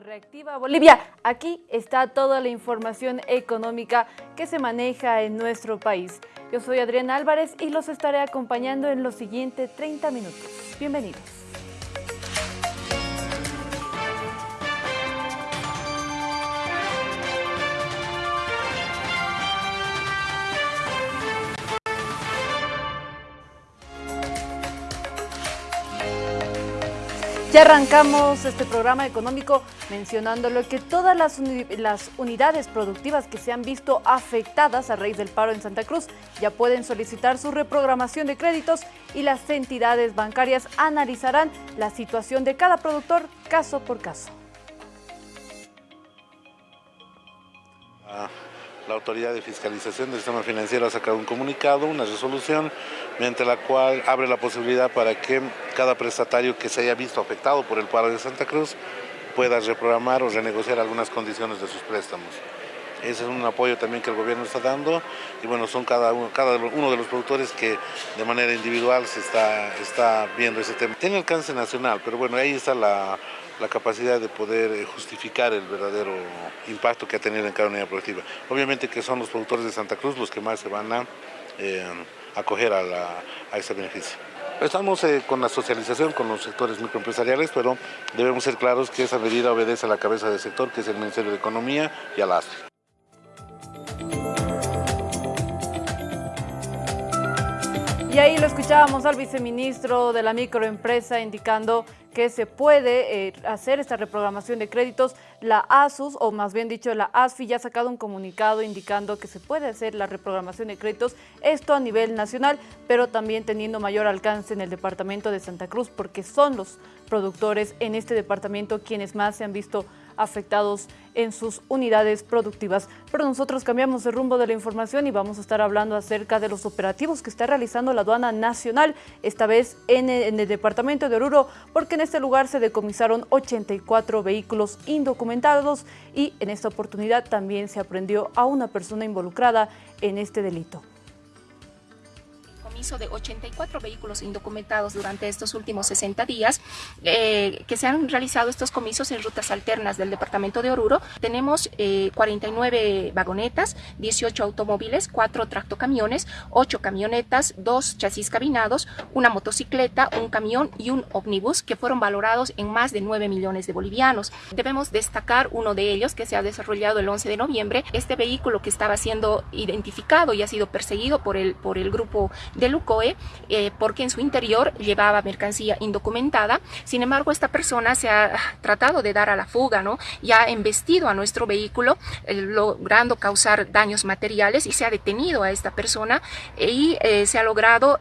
Reactiva Bolivia. Aquí está toda la información económica que se maneja en nuestro país. Yo soy Adriana Álvarez y los estaré acompañando en los siguientes 30 minutos. Bienvenidos. Ya arrancamos este programa económico mencionándolo que todas las, unidades productivas que se han visto afectadas a raíz del paro en Santa Cruz ya pueden solicitar su reprogramación de créditos y las entidades bancarias analizarán la situación de cada productor caso por caso. Ah la Autoridad de Fiscalización del Sistema Financiero ha sacado un comunicado, una resolución, mediante la cual abre la posibilidad para que cada prestatario que se haya visto afectado por el paro de Santa Cruz pueda reprogramar o renegociar algunas condiciones de sus préstamos. Ese es un apoyo también que el gobierno está dando y bueno, son cada uno, cada uno de los productores que de manera individual se está, está viendo ese tema. Tiene alcance nacional, pero bueno, ahí está la, la capacidad de poder eh, justificar el verdadero impacto que ha tenido en cada unidad productiva. Obviamente que son los productores de Santa Cruz los que más se van a eh, acoger a, ese beneficio. Estamos eh, con la socialización con los sectores microempresariales, pero debemos ser claros que esa medida obedece a la cabeza del sector, que es el Ministerio de Economía y a la ASFE. Y ahí lo escuchábamos al viceministro de la microempresa indicando que se puede eh, hacer esta reprogramación de créditos. La ASUS, o más bien dicho la ASFI, ya ha sacado un comunicado indicando que se puede hacer la reprogramación de créditos, esto a nivel nacional, pero también teniendo mayor alcance en el departamento de Santa Cruz, porque son los productores en este departamento quienes más se han visto afectados en sus unidades productivas. Pero nosotros cambiamos de rumbo de la información y vamos a estar hablando acerca de los operativos que está realizando la aduana nacional, esta vez en el, departamento de Oruro, porque en este lugar se decomisaron 84 vehículos indocumentados y en esta oportunidad también se aprendió a una persona involucrada en este delito de 84 vehículos indocumentados durante estos últimos 60 días, eh, que se han realizado estos comisos en rutas alternas del departamento de Oruro. Tenemos 49 eh, vagonetas, 18 automóviles, 4 tractocamiones, 8 camionetas, 2 chasis cabinados, una motocicleta, un camión y un ómnibus que fueron valorados en más de 9 millones de bolivianos. Debemos destacar uno de ellos que se ha desarrollado el 11 de noviembre. Este vehículo que estaba siendo identificado y ha sido perseguido por el, por el grupo del Lucoe eh, porque en su interior llevaba mercancía indocumentada. Sin embargo, esta persona se ha tratado de dar a la fuga ¿no? y ha embestido a nuestro vehículo, eh, logrando causar daños materiales y se ha detenido a esta persona eh, y se ha logrado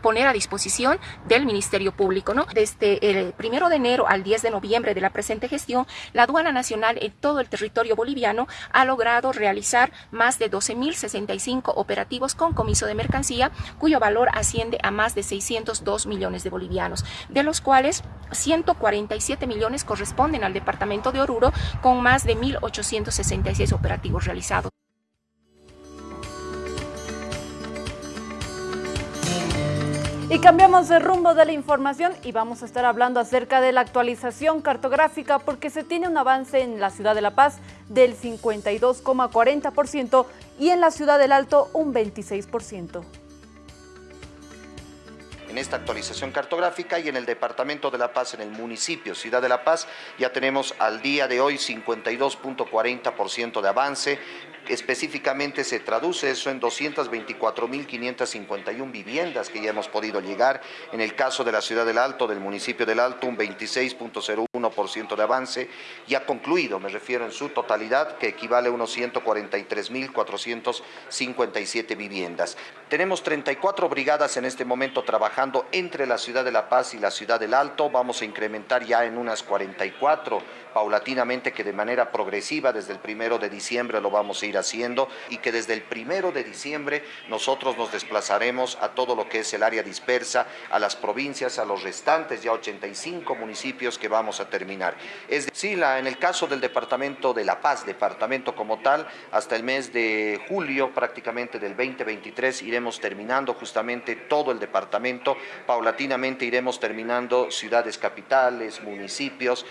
poner a disposición del Ministerio Público. ¿no? Desde el primero de enero al 10 de noviembre de la presente gestión, la aduana nacional en todo el territorio boliviano ha logrado realizar más de 12.065 operativos con comiso de mercancía, cuyo valor asciende a más de 602 millones de bolivianos, de los cuales 147 millones corresponden al departamento de Oruro, con más de 1.866 operativos realizados. Y cambiamos de rumbo de la información y vamos a estar hablando acerca de la actualización cartográfica porque se tiene un avance en la ciudad de La Paz del 52,40% y en la ciudad del Alto un 26% en esta actualización cartográfica y en el Departamento de La Paz, en el municipio Ciudad de La Paz, ya tenemos al día de hoy 52.40% de avance, específicamente se traduce eso en 224.551 viviendas que ya hemos podido llegar. En el caso de la ciudad del Alto, del municipio del Alto, un 26.01% de avance. Ya concluido, me refiero en su totalidad, que equivale a unos 143.457 viviendas. Tenemos 34 brigadas en este momento trabajando entre la ciudad de La Paz y la ciudad del Alto. Vamos a incrementar ya en unas 44 paulatinamente que de manera progresiva desde el primero de diciembre lo vamos a ir haciendo y que desde el primero de diciembre nosotros nos desplazaremos a todo lo que es el área dispersa, a las provincias, a los restantes ya 85 municipios que vamos a terminar. Es decir, la, en el caso del Departamento de La Paz, departamento como tal, hasta el mes de julio prácticamente del 2023 iremos terminando justamente todo el departamento, paulatinamente iremos terminando ciudades capitales, municipios.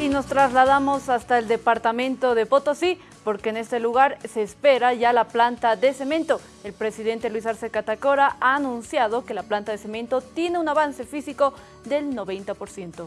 Y nos trasladamos hasta el departamento de Potosí porque en este lugar se espera ya la planta de cemento. El presidente Luis Arce Catacora ha anunciado que la planta de cemento tiene un avance físico del 90%.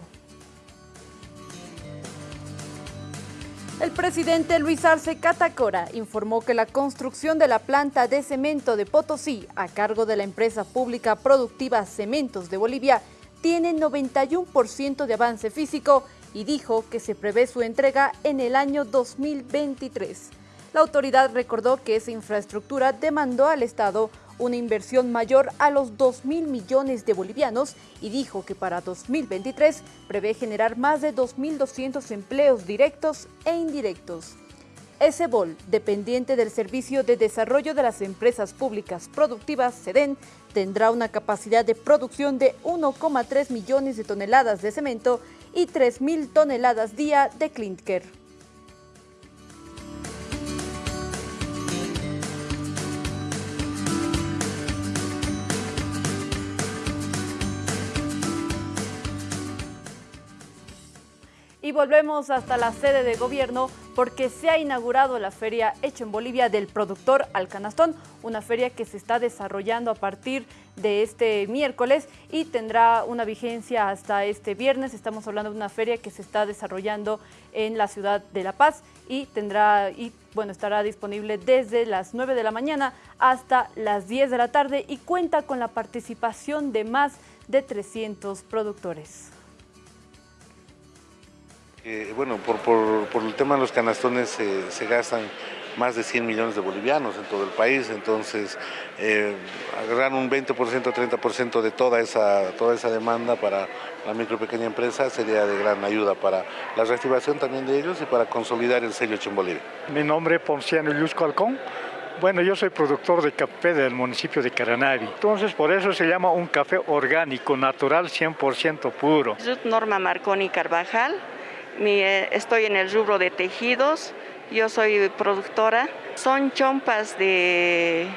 El presidente Luis Arce Catacora informó que la construcción de la planta de cemento de Potosí, a cargo de la empresa pública productiva Cementos de Bolivia, tiene 91% de avance físico y dijo que se prevé su entrega en el año 2023. La autoridad recordó que esa infraestructura demandó al Estado una inversión mayor a los 2 mil millones de bolivianos y dijo que para 2023 prevé generar más de 2.200 empleos directos e indirectos. ESEBOL, dependiente del Servicio de Desarrollo de las Empresas Públicas Productivas, SEDEN, tendrá una capacidad de producción de 1,3 millones de toneladas de cemento y 3.000 toneladas día de clinker. Y volvemos hasta la sede de gobierno porque se ha inaugurado la feria Hecho en Bolivia del productor al canastón, una feria que se está desarrollando a partir de este miércoles y tendrá una vigencia hasta este viernes. Estamos hablando de una feria que se está desarrollando en la ciudad de La Paz y tendrá y bueno, estará disponible desde las 9 de la mañana hasta las 10 de la tarde y cuenta con la participación de más de 300 productores bueno, por, el tema de los canastones se gastan más de 100 millones de bolivianos en todo el país, entonces eh, agarrar un 20% o 30% de toda esa, toda esa demanda para la micro y pequeña empresa sería de gran ayuda para la reactivación también de ellos y para consolidar el sello hecho en Bolivia. Mi nombre es Ponciano Llusco Alcón. Bueno, yo soy productor de café del municipio de Caranavi. Entonces, por eso se llama un café orgánico, natural, 100% puro. Soy Norma Marconi Carvajal, eh, estoy en el rubro de tejidos, yo soy productora. Son chompas de,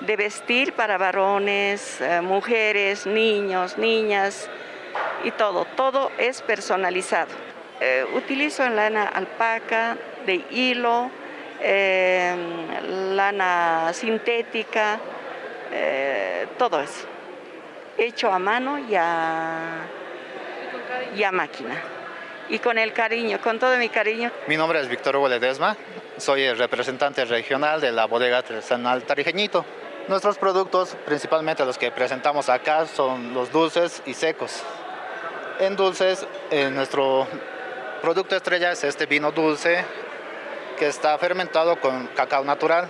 vestir para varones, eh, mujeres, niños, niñas y todo. Todo es personalizado. Eh, utilizo lana alpaca, de hilo, lana sintética, todo eso. Hecho a mano y a máquina y con el cariño, con todo mi cariño. Mi nombre es Víctor Hugo Ledesma, soy el representante regional de la bodega artesanal Tarijeñito. Nuestros productos, principalmente los que presentamos acá, son los dulces y secos. En dulces, nuestro producto estrella es este vino dulce que está fermentado con cacao natural.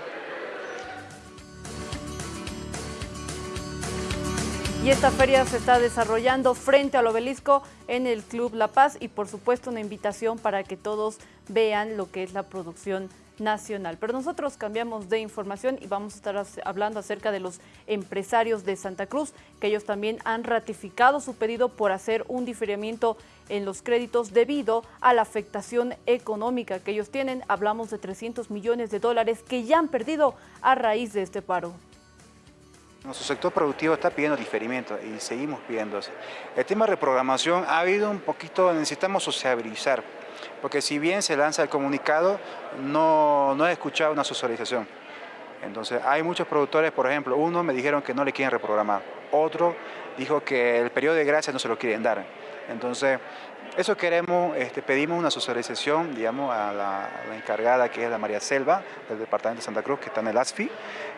Y esta feria se está desarrollando frente al obelisco en el Club La Paz y por supuesto una invitación para que todos vean lo que es la producción nacional. Pero nosotros cambiamos de información y vamos a estar hablando acerca de los empresarios de Santa Cruz, que ellos también han ratificado su pedido por hacer un diferimiento en los créditos debido a la afectación económica que ellos tienen. Hablamos de 300 millones de dólares que ya han perdido a raíz de este paro. Nuestro sector productivo está pidiendo diferimiento y seguimos pidiendo. El tema de reprogramación ha habido un poquito, necesitamos sociabilizar, porque si bien se lanza el comunicado, no, no he escuchado una socialización. Entonces hay muchos productores, por ejemplo, uno me dijeron que no le quieren reprogramar, otro dijo que el periodo de gracia no se lo quieren dar. Entonces, eso queremos, este, pedimos una socialización, digamos, a la, encargada que es la María Selva, del Departamento de Santa Cruz, que está en el ASFI,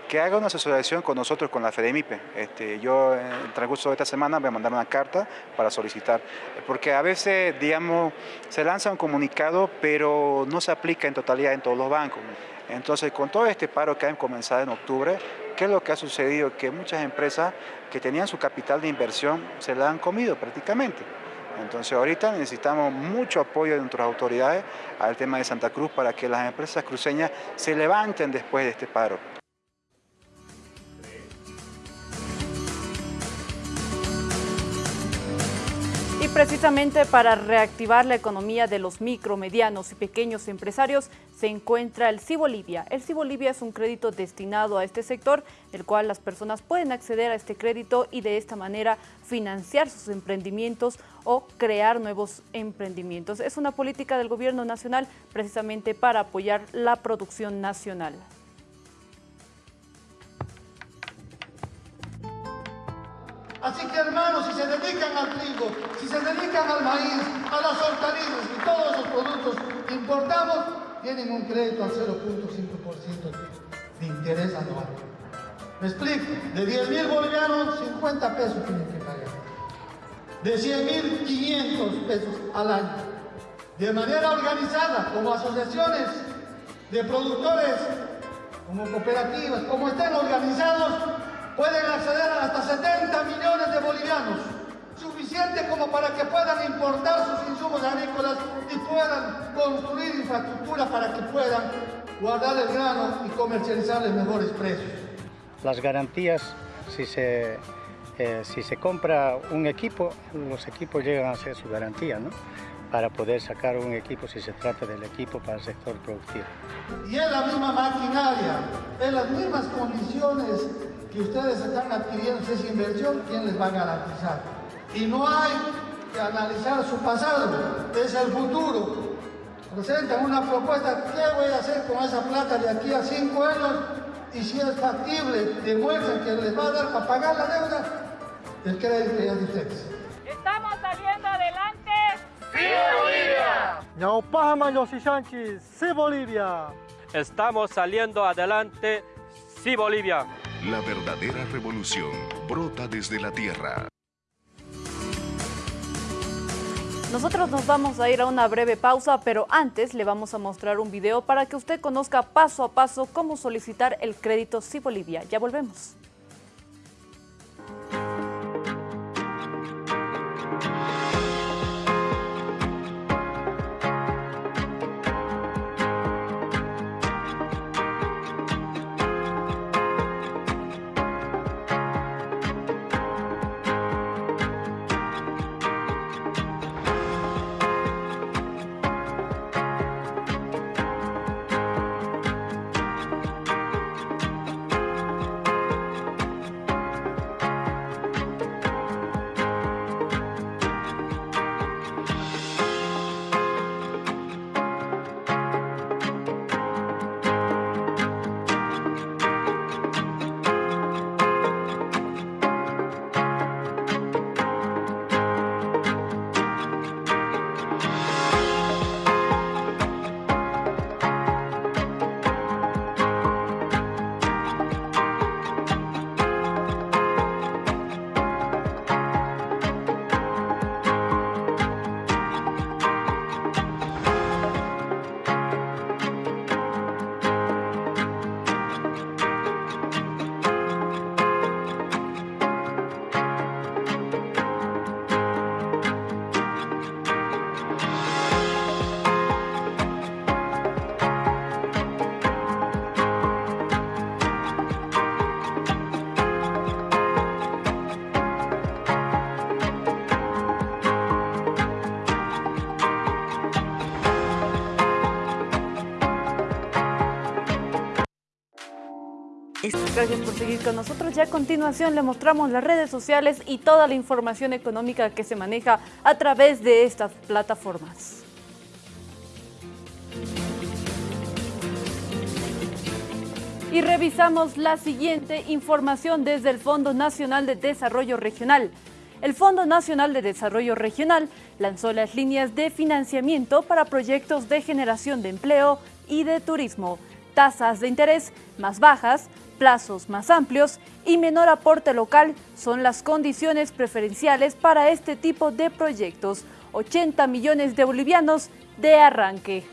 que haga una asociación con nosotros, con la FEDEMIPE. Este, yo en el transcurso de esta semana voy a mandar una carta para solicitar, porque a veces, digamos, se lanza un comunicado, pero no se aplica en totalidad en todos los bancos. Entonces, con todo este paro que ha comenzado en octubre, ¿qué es lo que ha sucedido? Que muchas empresas que tenían su capital de inversión se la han comido prácticamente. Entonces ahorita necesitamos mucho apoyo de nuestras autoridades al tema de Santa Cruz para que las empresas cruceñas se levanten después de este paro. Y precisamente para reactivar la economía de los micro, medianos y pequeños empresarios se encuentra el Cibolivia. El Cibolivia es un crédito destinado a este sector, el cual las personas pueden acceder a este crédito y de esta manera financiar sus emprendimientos o crear nuevos emprendimientos. Es una política del gobierno nacional precisamente para apoyar la producción nacional. Así que hermanos, si se dedican al trigo, si se dedican al maíz, a las hortalizas y todos esos productos que importamos, tienen un crédito al 0.5% de interés anual. ¿Me explico? De 10 mil bolivianos, 50 pesos tienen que. De 100 mil, 500 pesos al año. De manera organizada, como asociaciones de productores, como cooperativas, como estén organizados, pueden acceder a hasta 70 millones de bolivianos, suficiente como para que puedan importar sus insumos agrícolas y puedan construir infraestructura para que puedan guardar el grano y comercializar mejores precios. Las garantías, si se, eh, si se compra un equipo, los equipos llegan a ser su garantía, ¿no? para poder sacar un equipo si se trata del equipo para el sector productivo. Y es la misma maquinaria, en las mismas condiciones que ustedes están adquiriendo esa inversión, ¿quién les va a garantizar? Y no hay que analizar su pasado, es el futuro. Presentan una propuesta, ¿qué voy a hacer con esa plata de aquí a cinco años? Y si es factible, demuestren que les va a dar para pagar la deuda, el crédito. Estamos saliendo adelante. ¡Sí, Bolivia! ¡Sí, Bolivia! Estamos saliendo adelante. ¡Sí, Bolivia! La verdadera revolución brota desde la tierra. Nosotros nos vamos a ir a una breve pausa, pero antes le vamos a mostrar un video para que usted conozca paso a paso cómo solicitar el crédito Sí Bolivia. Ya volvemos. Gracias por seguir con nosotros. Ya a continuación le mostramos las redes sociales y toda la información económica que se maneja a través de estas plataformas. Y revisamos la siguiente información desde el Fondo Nacional de Desarrollo Regional. El Fondo Nacional de Desarrollo Regional lanzó las líneas de financiamiento para proyectos de generación de empleo y de turismo, tasas de interés más bajas, plazos más amplios y menor aporte local son las condiciones preferenciales para este tipo de proyectos. 80 millones de bolivianos de arranque.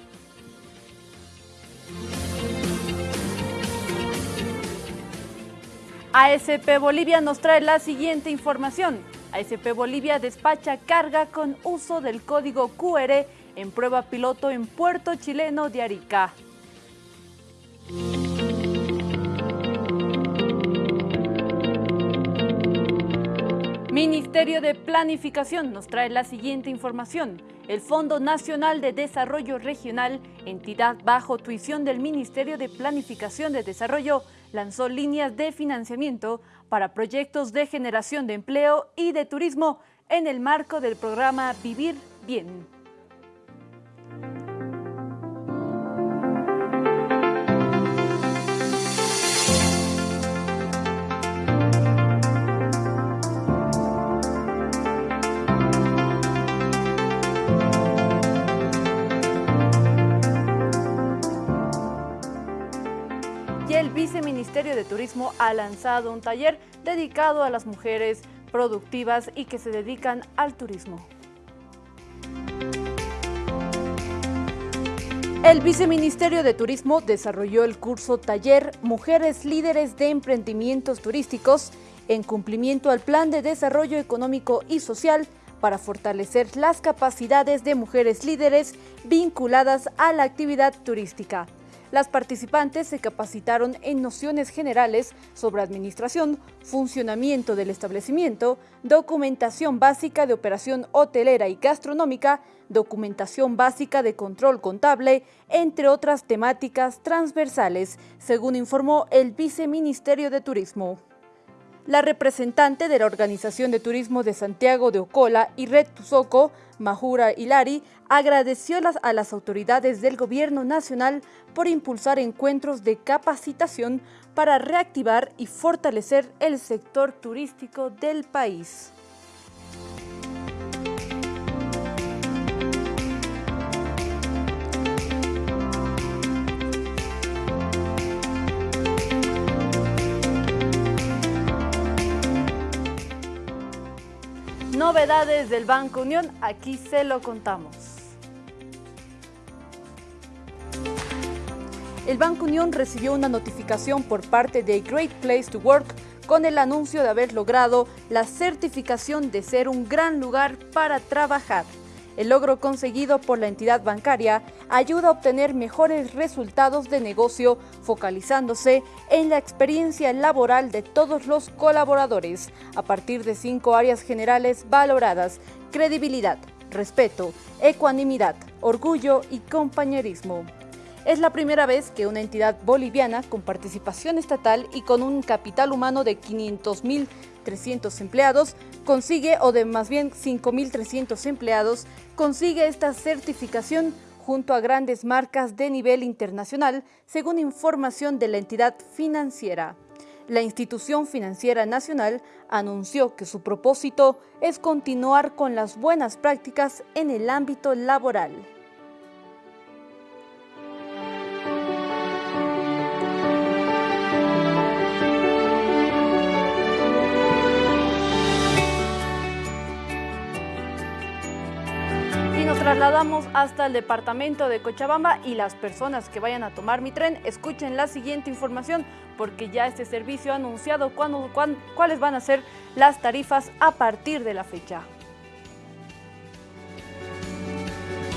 ASP Bolivia nos trae la siguiente información. ASP Bolivia despacha carga con uso del código QR en prueba piloto en Puerto Chileno de Arica. Ministerio de Planificación nos trae la siguiente información. El Fondo Nacional de Desarrollo Regional, entidad bajo tuición del Ministerio de Planificación de Desarrollo, lanzó líneas de financiamiento para proyectos de generación de empleo y de turismo en el marco del programa Vivir Bien. Viceministerio de Turismo ha lanzado un taller dedicado a las mujeres productivas y que se dedican al turismo. El Viceministerio de Turismo desarrolló el curso Taller Mujeres Líderes de Emprendimientos Turísticos en cumplimiento al Plan de Desarrollo Económico y Social para fortalecer las capacidades de mujeres líderes vinculadas a la actividad turística. Las participantes se capacitaron en nociones generales sobre administración, funcionamiento del establecimiento, documentación básica de operación hotelera y gastronómica, documentación básica de control contable, entre otras temáticas transversales, según informó el Viceministerio de Turismo. La representante de la Organización de Turismo de Santiago de Ocola y Red Tuzoco, Mahura Hilari, agradeció a las autoridades del Gobierno Nacional por impulsar encuentros de capacitación para reactivar y fortalecer el sector turístico del país. Novedades del Banco Unión, aquí se lo contamos. El Banco Unión recibió una notificación por parte de Great Place to Work con el anuncio de haber logrado la certificación de ser un gran lugar para trabajar. El logro conseguido por la entidad bancaria ayuda a obtener mejores resultados de negocio focalizándose en la experiencia laboral de todos los colaboradores a partir de cinco áreas generales valoradas, credibilidad, respeto, ecuanimidad, orgullo y compañerismo. Es la primera vez que una entidad boliviana con participación estatal y con un capital humano de 500.300 empleados consigue, o de más bien 5.300 empleados, consigue esta certificación junto a grandes marcas de nivel internacional, según información de la entidad financiera. La institución financiera nacional anunció que su propósito es continuar con las buenas prácticas en el ámbito laboral. Trasladamos hasta el departamento de Cochabamba y las personas que vayan a tomar mi tren, escuchen la siguiente información porque ya este servicio ha anunciado cuándo- cuán- cuáles van a ser las tarifas a partir de la fecha.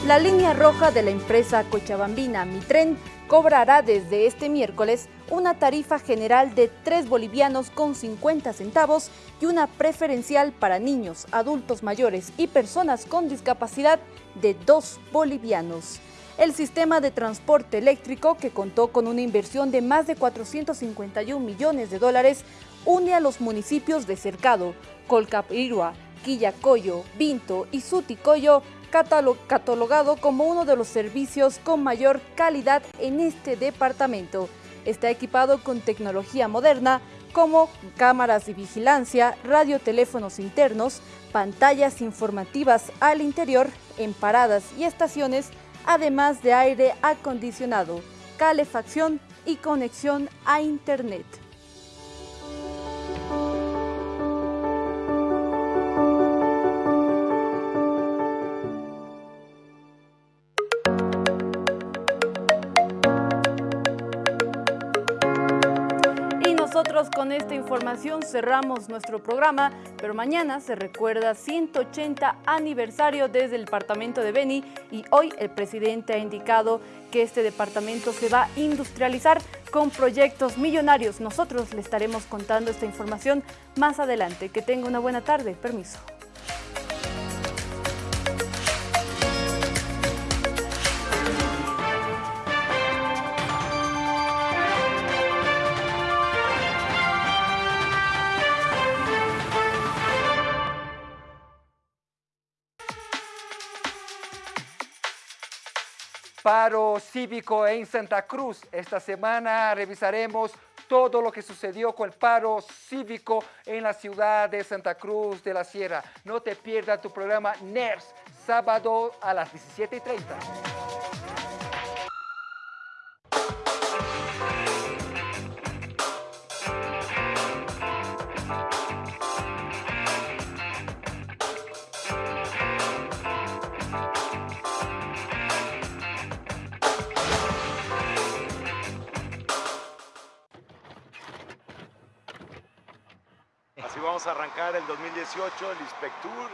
La línea roja de la empresa cochabambina Mitren cobrará desde este miércoles una tarifa general de 3 bolivianos con 50 centavos y una preferencial para niños, adultos mayores y personas con discapacidad de 2 bolivianos. El sistema de transporte eléctrico, que contó con una inversión de más de 451 millones de dólares, une a los municipios de Cercado, Colcapirua, Quillacoyo, Vinto y Suticoyo, catalogado como uno de los servicios con mayor calidad en este departamento. Está equipado con tecnología moderna como cámaras de vigilancia, radioteléfonos internos, pantallas informativas al interior, en paradas y estaciones, además de aire acondicionado, calefacción y conexión a Internet. Con esta información cerramos nuestro programa, pero mañana se recuerda 180 aniversario desde el departamento de Beni y hoy el presidente ha indicado que este departamento se va a industrializar con proyectos millonarios. Nosotros le estaremos contando esta información más adelante. Que tenga una buena tarde. Permiso. Paro cívico en Santa Cruz. Esta semana revisaremos todo lo que sucedió con el paro cívico en la ciudad de Santa Cruz de la Sierra. No te pierdas tu programa NERS, sábado a las 17.30. 2018, el Inspectur